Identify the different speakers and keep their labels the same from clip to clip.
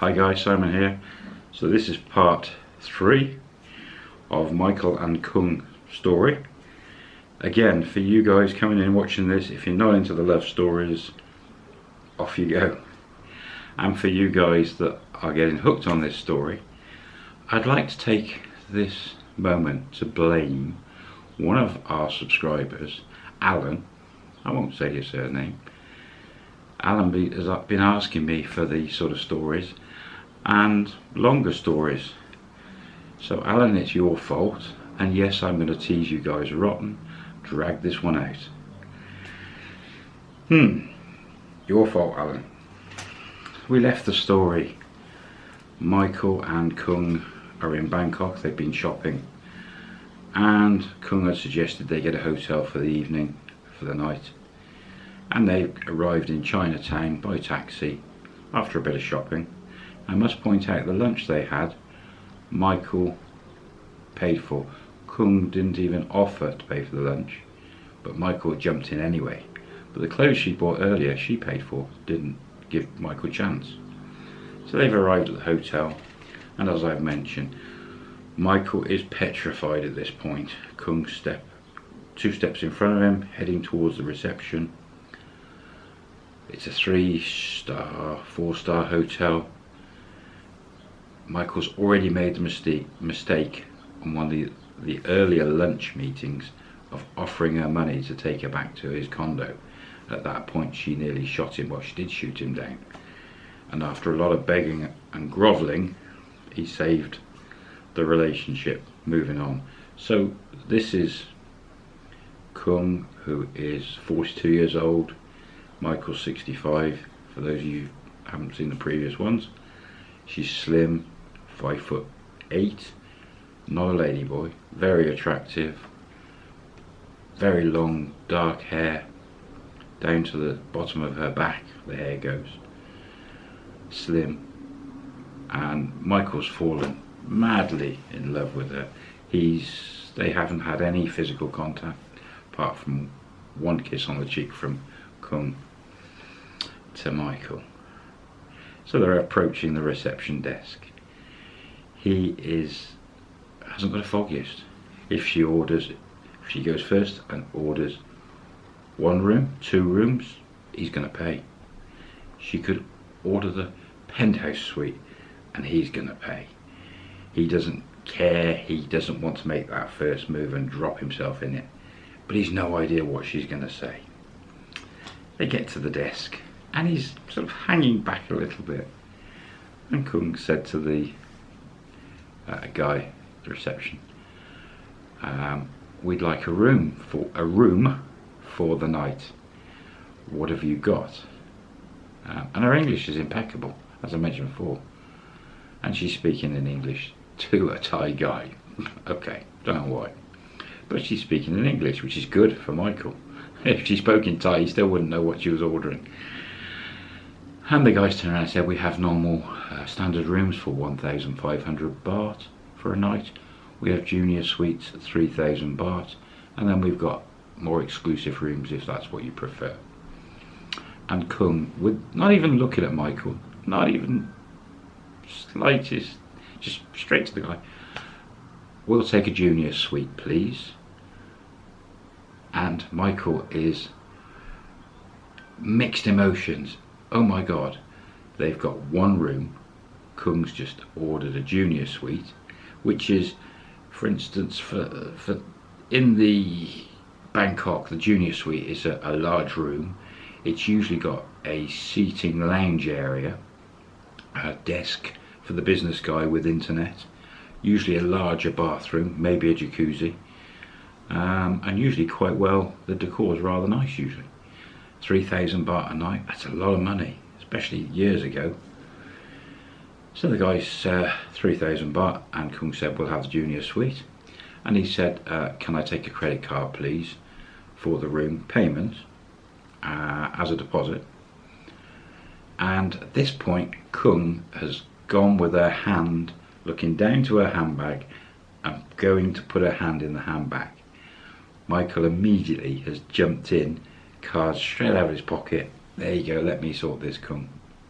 Speaker 1: Hi guys, Simon here. So this is part three of Michael and Kung story. Again, for you guys coming in watching this, if you're not into the love stories, off you go. And for you guys that are getting hooked on this story, I'd like to take this moment to blame one of our subscribers, Alan. I won't say his surname. Alan has been asking me for these sort of stories and longer stories. So Alan, it's your fault. And yes, I'm going to tease you guys rotten. Drag this one out. Hmm. Your fault, Alan. We left the story. Michael and Kung are in Bangkok. They've been shopping. And Kung had suggested they get a hotel for the evening, for the night. And they arrived in Chinatown by taxi after a bit of shopping. I must point out the lunch they had, Michael paid for. Kung didn't even offer to pay for the lunch, but Michael jumped in anyway. But the clothes she bought earlier, she paid for, didn't give Michael a chance. So they've arrived at the hotel, and as I've mentioned, Michael is petrified at this point. Kung step two steps in front of him, heading towards the reception. It's a three star, four star hotel. Michael's already made the mistake, mistake on one of the, the earlier lunch meetings of offering her money to take her back to his condo. At that point she nearly shot him, well she did shoot him down. And after a lot of begging and grovelling, he saved the relationship moving on. So this is Kung, who is 42 years old, Michael 65, for those of you who haven't seen the previous ones. She's slim, five foot. Eight, not a lady boy, very attractive, very long dark hair, down to the bottom of her back the hair goes, slim, and Michael's fallen madly in love with her. He's, they haven't had any physical contact apart from one kiss on the cheek from Kung to Michael. So they're approaching the reception desk he is hasn't got a foggiest. If she orders, if she goes first and orders one room, two rooms, he's going to pay. She could order the penthouse suite and he's going to pay. He doesn't care, he doesn't want to make that first move and drop himself in it. But he's no idea what she's going to say. They get to the desk and he's sort of hanging back a little bit. And Kung said to the uh, a guy the reception. Um, we'd like a room for a room for the night. What have you got? Um, and her English is impeccable, as I mentioned before. And she's speaking in English to a Thai guy. okay, don't know why. But she's speaking in English, which is good for Michael. If she spoke in Thai, he still wouldn't know what she was ordering. And the guys turned around and said, we have normal uh, standard rooms for 1,500 baht for a night. We have junior suites at 3,000 baht. And then we've got more exclusive rooms if that's what you prefer. And Kung, with not even looking at Michael, not even slightest, just straight to the guy. We'll take a junior suite, please. And Michael is mixed emotions oh my god, they've got one room. Kung's just ordered a junior suite, which is, for instance, for, for in the Bangkok, the junior suite is a, a large room. It's usually got a seating lounge area, a desk for the business guy with internet, usually a larger bathroom, maybe a jacuzzi, um, and usually quite well, the decor is rather nice usually. 3,000 baht a night, that's a lot of money, especially years ago. So the guy's uh, 3,000 baht and Kung said we'll have the junior suite. And he said, uh, can I take a credit card please for the room payment uh, as a deposit. And at this point Kung has gone with her hand looking down to her handbag and going to put her hand in the handbag. Michael immediately has jumped in card straight out of his pocket. There you go, let me sort this.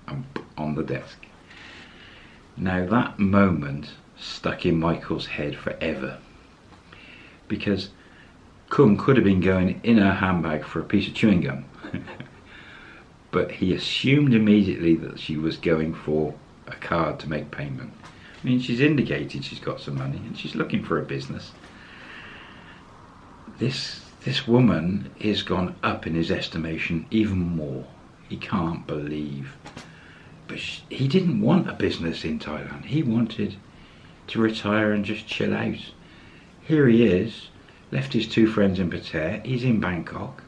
Speaker 1: I'm on the desk. Now that moment stuck in Michael's head forever because Kung could have been going in her handbag for a piece of chewing gum. but he assumed immediately that she was going for a card to make payment. I mean, she's indicated she's got some money and she's looking for a business. This this woman is gone up in his estimation even more. He can't believe. But she, he didn't want a business in Thailand. He wanted to retire and just chill out. Here he is, left his two friends in Pattaya. He's in Bangkok,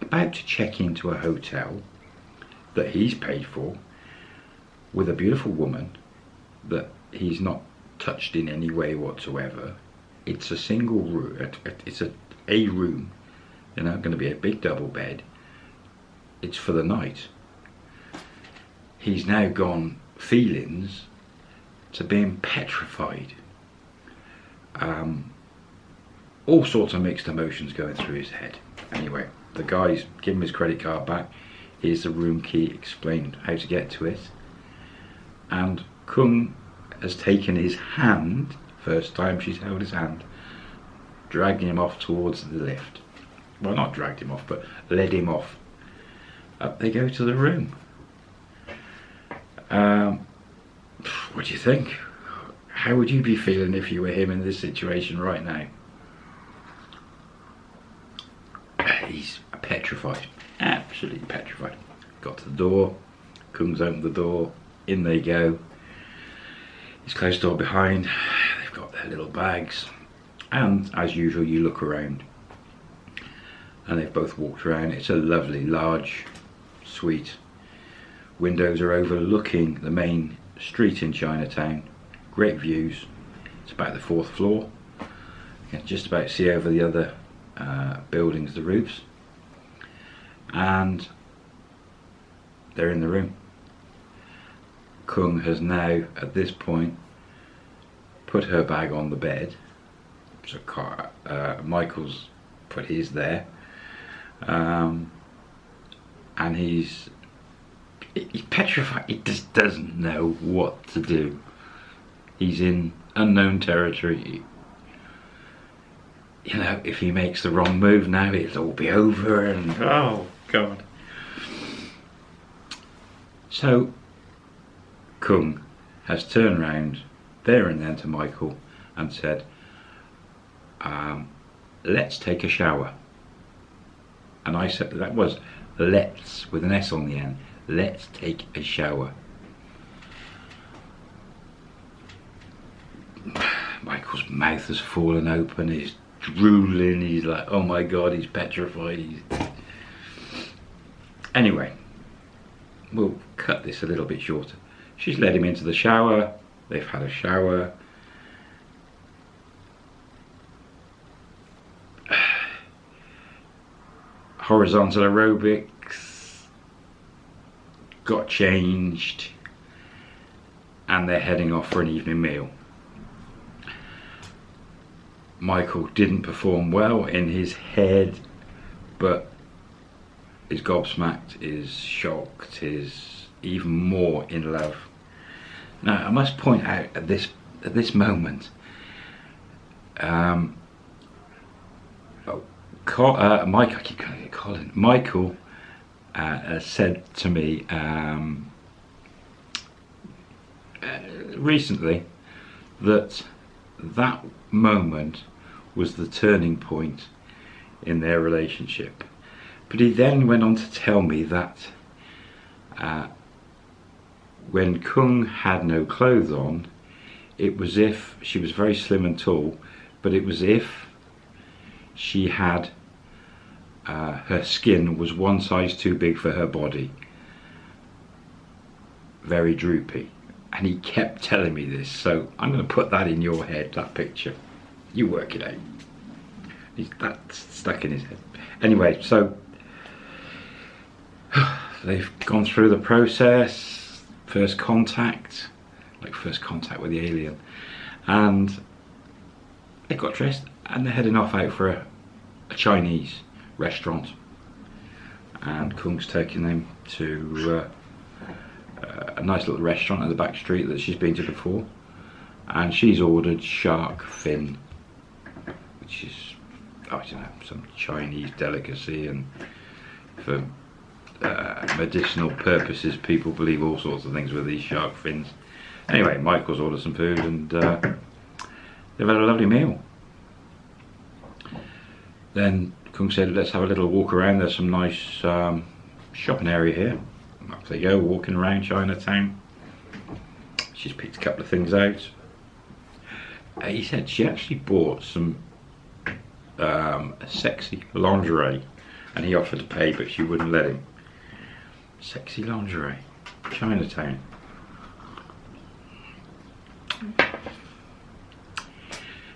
Speaker 1: about to check into a hotel that he's paid for with a beautiful woman that he's not touched in any way whatsoever. It's a single room, it's a, a room, you know, going to be a big double bed. It's for the night. He's now gone feelings to being petrified. Um, all sorts of mixed emotions going through his head. Anyway, the guys give him his credit card back. Here's the room key, explained how to get to it. And Kung has taken his hand, first time she's held his hand, dragging him off towards the lift. Well, not dragged him off, but led him off. Up they go to the room. Um, what do you think? How would you be feeling if you were him in this situation right now? He's petrified, absolutely petrified. Got to the door, Kung's opened the door, in they go. He's closed door behind, they've got their little bags, and as usual you look around. And they've both walked around. It's a lovely, large suite. Windows are overlooking the main street in Chinatown. Great views. It's about the fourth floor. You can just about see over the other uh, buildings, the roofs. And they're in the room. Kung has now, at this point, put her bag on the bed. So uh, Michael's put his there. Um, and he's he's petrified. He just doesn't know what to do. He's in unknown territory. You know, if he makes the wrong move now, it'll all be over and oh god. So, Kung has turned around there and then to Michael and said, um, let's take a shower. And I said that was let's with an S on the end let's take a shower. Michael's mouth has fallen open, he's drooling, he's like, oh my god, he's petrified. He's... Anyway, we'll cut this a little bit shorter. She's led him into the shower, they've had a shower. Horizontal aerobics got changed and they're heading off for an evening meal. Michael didn't perform well in his head, but is gobsmacked, is shocked, is even more in love. Now, I must point out at this at this moment, um, oh, uh, Mike, I keep calling it Colin. Michael uh, said to me um, uh, recently that that moment was the turning point in their relationship. But he then went on to tell me that uh, when Kung had no clothes on, it was if she was very slim and tall, but it was if she had uh, her skin was one size too big for her body. Very droopy. And he kept telling me this, so I'm going to put that in your head, that picture. You work it out. He's, that's stuck in his head. Anyway, so they've gone through the process, first contact, like first contact with the alien, and they got dressed and they're heading off out for a, a Chinese restaurant and Kung's taking them to uh, uh, a nice little restaurant in the back street that she's been to before. And she's ordered shark fin, which is, I don't know, some Chinese delicacy. And for uh, medicinal purposes, people believe all sorts of things with these shark fins. Anyway, Michael's ordered some food and uh, they've had a lovely meal. Then Kung said, let's have a little walk around. There's some nice um, shopping area here. Up they go, walking around Chinatown. She's picked a couple of things out. Uh, he said she actually bought some um, sexy lingerie and he offered to pay but she wouldn't let him. Sexy lingerie, Chinatown.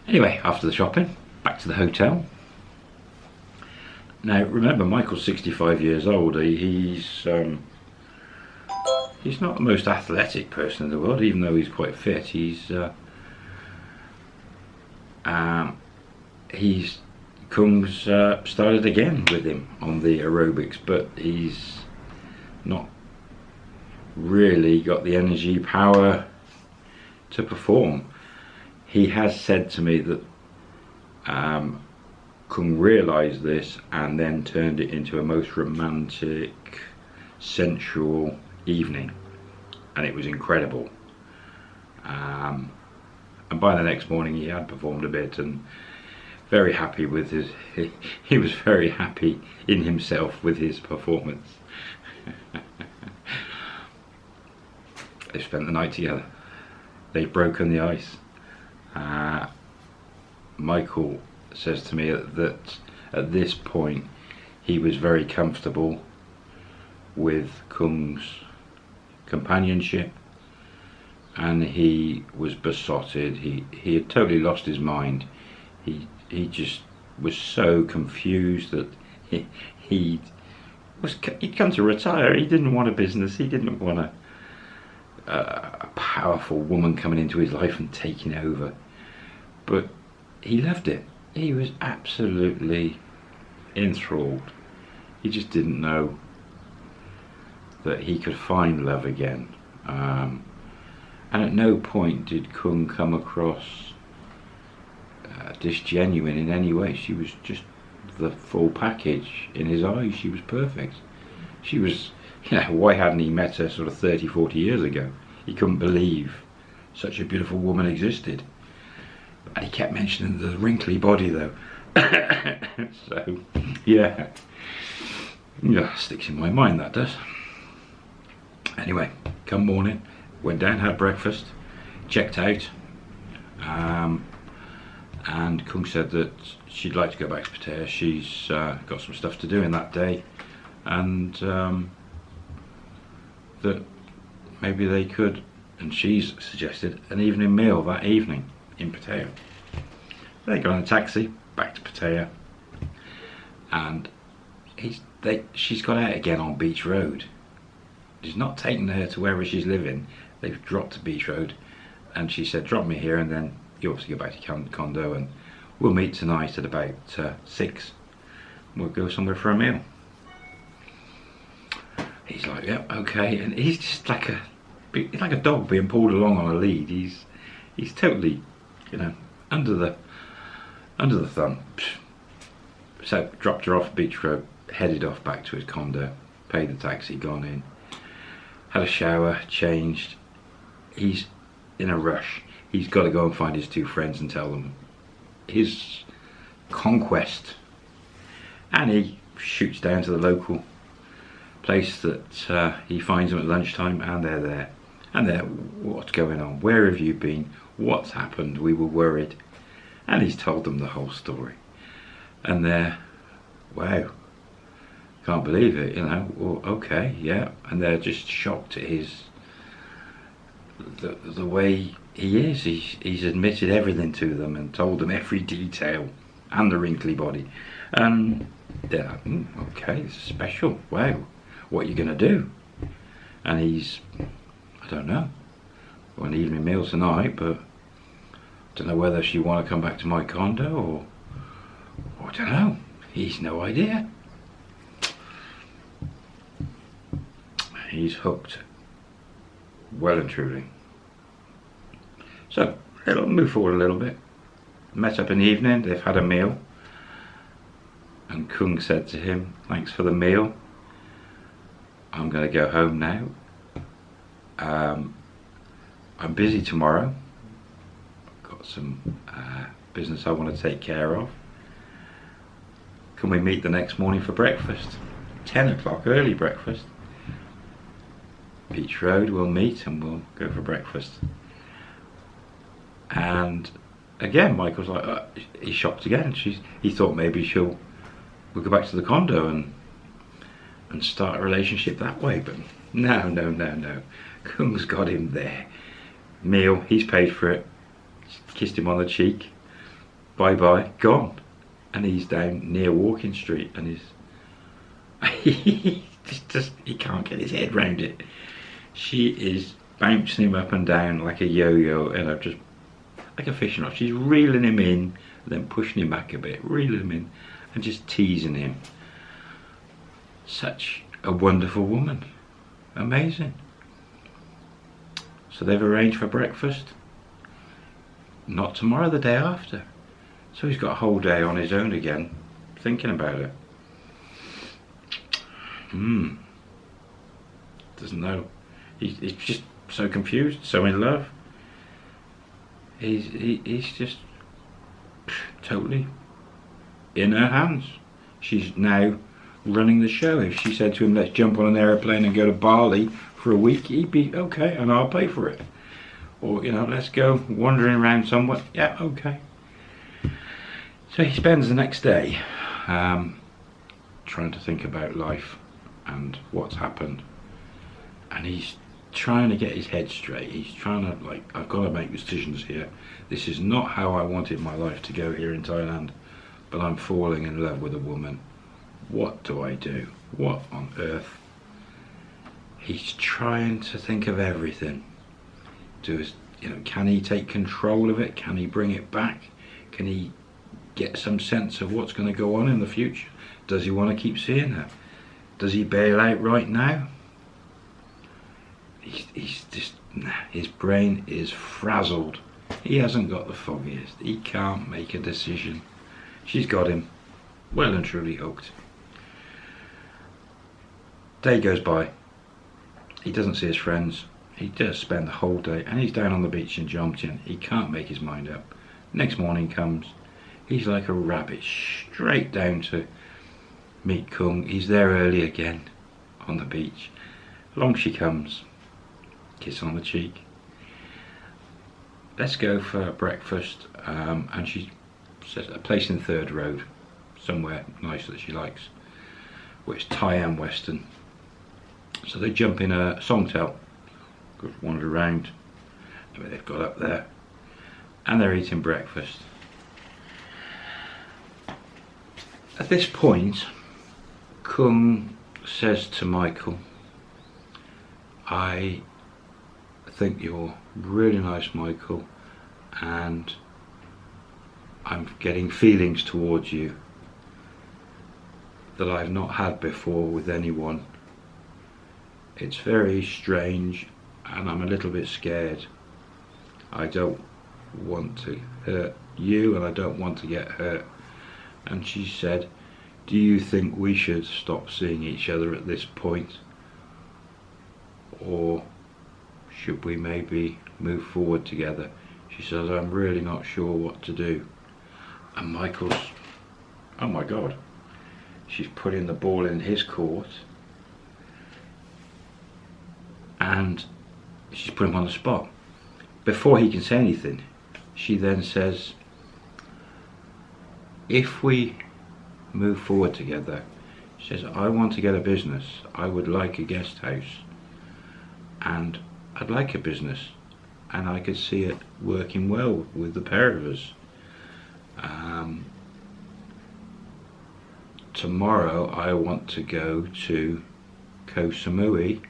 Speaker 1: Anyway, after the shopping, back to the hotel. Now remember, Michael's 65 years old. He's um, he's not the most athletic person in the world, even though he's quite fit. He's uh, um, he's Kung's uh, started again with him on the aerobics, but he's not really got the energy power to perform. He has said to me that um, Kung realised this and then turned it into a most romantic, sensual evening, and it was incredible. Um, and by the next morning, he had performed a bit and very happy with his. He, he was very happy in himself with his performance. they spent the night together. They've broken the ice. Uh, Michael says to me that at this point he was very comfortable with Kung's companionship and he was besotted. He he had totally lost his mind. He he just was so confused that he he was he'd come to retire. He didn't want a business. He didn't want a a powerful woman coming into his life and taking over. But he loved it he was absolutely enthralled. He just didn't know that he could find love again. Um, and at no point did Kung come across uh, disgenuine in any way. She was just the full package in his eyes. She was perfect. She was, you know, why hadn't he met her sort of 30, 40 years ago? He couldn't believe such a beautiful woman existed. And he kept mentioning the wrinkly body though. so, yeah. Yeah, sticks in my mind that does. Anyway, come morning, went down, had breakfast, checked out. Um, and Kung said that she'd like to go back to Pattaya. She's uh, got some stuff to do in that day. And um, that maybe they could, and she's suggested, an evening meal that evening in Pattaya. They go on a taxi back to Pattaya, and he's they she's gone out again on Beach Road. He's not taking her to wherever she's living. They've dropped to Beach Road, and she said, "Drop me here, and then you obviously go back to condo, and we'll meet tonight at about uh, six. We'll go somewhere for a meal." He's like, "Yep, yeah, okay," and he's just like a he's like a dog being pulled along on a lead. He's he's totally, you know, under the under the thumb. So dropped her off Beach Road, headed off back to his condo, paid the taxi, gone in, had a shower, changed. He's in a rush. He's got to go and find his two friends and tell them his conquest. And he shoots down to the local place that uh, he finds them at lunchtime and they're there. And they're, what's going on? Where have you been? What's happened? We were worried. And he's told them the whole story. And they're, wow, can't believe it, you know, well, okay, yeah. And they're just shocked at his, the, the way he is. He's, he's admitted everything to them and told them every detail and the wrinkly body. And they're like, mm, okay, special, wow, what are you going to do? And he's, I don't know, an evening meal tonight, but don't know whether she want to come back to my condo or, or I don't know. He's no idea. He's hooked. well and truly. So, it'll move forward a little bit. Met up in the evening, they've had a meal. And Kung said to him, thanks for the meal. I'm going to go home now. Um, I'm busy tomorrow. Some uh, business I want to take care of. Can we meet the next morning for breakfast? 10 o'clock, early breakfast. Beach Road, we'll meet and we'll go for breakfast. And again, Michael's like, uh, he's shocked again. She's, he thought maybe she'll, we'll go back to the condo and and start a relationship that way. But no, no, no, no. Kung's got him there. Meal, he's paid for it. Kissed him on the cheek. Bye bye, gone. And he's down near Walking Street and he's he just, he can't get his head round it. She is bouncing him up and down like a yo-yo and I've just like a fishing rod. She's reeling him in, then pushing him back a bit, reeling him in and just teasing him. Such a wonderful woman. Amazing. So they've arranged for breakfast. Not tomorrow, the day after. So he's got a whole day on his own again, thinking about it. Hmm. Doesn't know. He's, he's just so confused, so in love. He's, he, he's just totally in her hands. She's now running the show. If she said to him, let's jump on an aeroplane and go to Bali for a week, he'd be, okay, and I'll pay for it. Or, you know, let's go wandering around somewhere. Yeah, okay. So he spends the next day um, trying to think about life and what's happened. And he's trying to get his head straight. He's trying to, like, I've got to make decisions here. This is not how I wanted my life to go here in Thailand. But I'm falling in love with a woman what do I do? What on earth? He's trying to think of everything. Do is, you know? Can he take control of it? Can he bring it back? Can he get some sense of what's going to go on in the future? Does he want to keep seeing her? Does he bail out right now? He's, he's just his brain is frazzled. He hasn't got the foggiest. He can't make a decision. She's got him well and truly hooked. Day goes by. He doesn't see his friends. He does spend the whole day and he's down on the beach in Jomtien. He can't make his mind up. Next morning comes. He's like a rabbit straight down to meet Kung. He's there early again on the beach. Along she comes. Kiss on the cheek. Let's go for breakfast. Um, and she says a place in Third Road. Somewhere nice that she likes. Which Thai and Western. So they jump in a songthaew, just wander around, they've got up there, and they're eating breakfast. At this point, Kung says to Michael, I think you're really nice, Michael, and I'm getting feelings towards you that I've not had before with anyone. It's very strange and I'm a little bit scared. I don't want to hurt you and I don't want to get hurt. And she said, do you think we should stop seeing each other at this point? Or should we maybe move forward together? She says, I'm really not sure what to do. And Michael's, oh my God, she's putting the ball in his court and she's put him on the spot. Before he can say anything, she then says, if we move forward together, she says, I want to get a business. I would like a guest house. And I'd like a business. And I could see it working well with the pair of us. Um, tomorrow I want to go to Koh Samui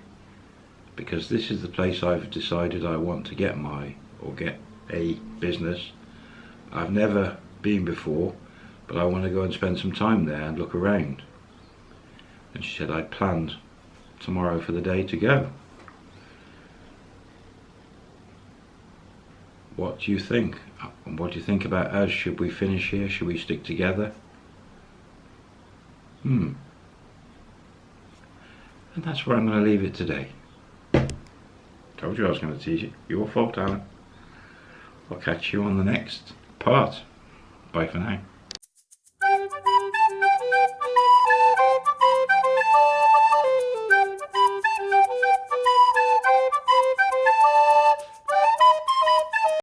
Speaker 1: because this is the place I've decided I want to get my or get a business I've never been before but I want to go and spend some time there and look around and she said I'd planned tomorrow for the day to go what do you think? What do you think about us? Should we finish here? Should we stick together? Hmm. And that's where I'm going to leave it today. Told you I was going to tease you. Your fault, Alan. I'll catch you on the next part. Bye for now.